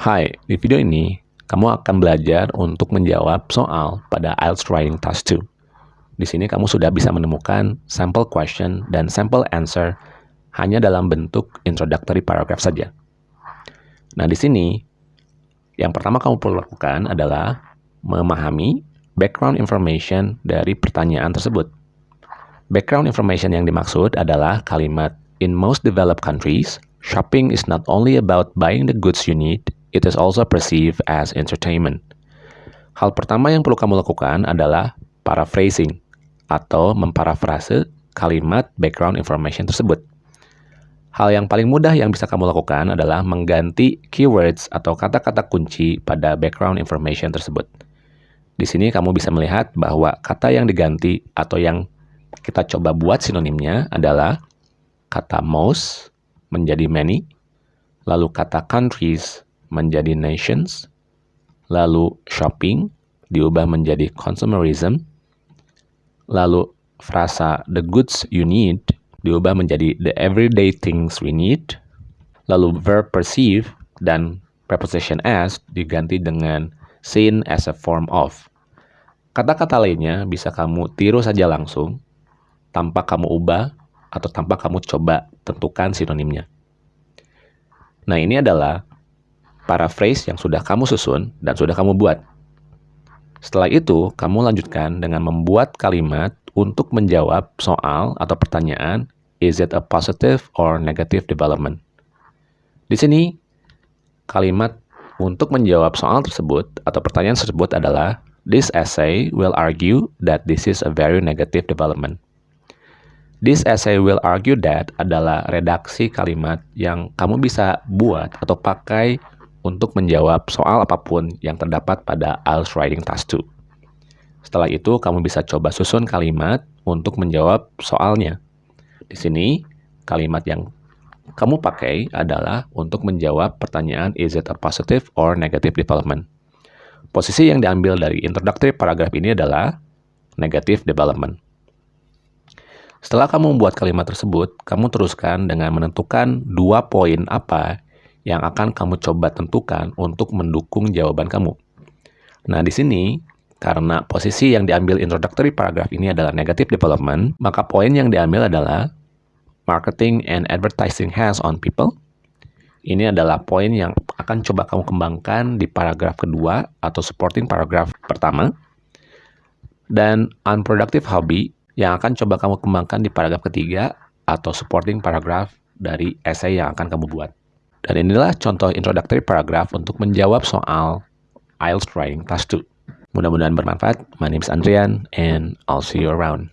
Hai, di video ini kamu akan belajar untuk menjawab soal pada IELTS Writing Task 2. Di sini kamu sudah bisa menemukan sample question dan sample answer hanya dalam bentuk introductory paragraph saja. Nah, di sini yang pertama kamu perlu lakukan adalah memahami background information dari pertanyaan tersebut. Background information yang dimaksud adalah kalimat in most developed countries, shopping is not only about buying the goods you need, it is also perceived as entertainment. Hal pertama yang perlu kamu lakukan adalah paraphrasing atau memparafrase kalimat background information tersebut. Hal yang paling mudah yang bisa kamu lakukan adalah mengganti keywords atau kata-kata kunci pada background information tersebut. Di sini kamu bisa melihat bahwa kata yang diganti atau yang kita coba buat sinonimnya adalah kata most menjadi many, lalu kata countries menjadi nations, lalu shopping diubah menjadi consumerism, lalu frasa the goods you need diubah menjadi the everyday things we need, lalu verb perceive dan preposition as diganti dengan seen as a form of. Kata-kata lainnya bisa kamu tiru saja langsung tanpa kamu ubah atau tanpa kamu coba tentukan sinonimnya. Nah, ini adalah paraphrase yang sudah kamu susun dan sudah kamu buat. Setelah itu, kamu lanjutkan dengan membuat kalimat untuk menjawab soal atau pertanyaan, is it a positive or negative development? Di sini, kalimat untuk menjawab soal tersebut atau pertanyaan tersebut adalah, this essay will argue that this is a very negative development. This essay will argue that adalah redaksi kalimat yang kamu bisa buat atau pakai untuk menjawab soal apa pun yang terdapat pada IELTS Writing Task 2. Setelah itu, kamu bisa coba susun kalimat untuk menjawab soalnya. Di sini, kalimat yang kamu pakai adalah untuk menjawab pertanyaan is it a positive or negative development. Posisi yang diambil dari introductory paragraph ini adalah negative development. Setelah kamu membuat kalimat tersebut, kamu teruskan dengan menentukan dua poin apa yang akan kamu coba tentukan untuk mendukung jawaban kamu. Nah, di sini karena posisi yang diambil introductory paragraph ini adalah negative development, maka poin yang diambil adalah marketing and advertising has on people. Ini adalah poin yang akan coba kamu kembangkan di paragraf kedua atau supporting paragraph pertama. Dan unproductive hobby yang akan coba kamu kembangkan di paragraf ketiga atau supporting paragraph dari essay yang akan kamu buat. Dan inilah contoh introductory paragraph untuk menjawab soal IELTS Writing Task 2. Mudah-mudahan bermanfaat. My name is Andrian and I'll see you around.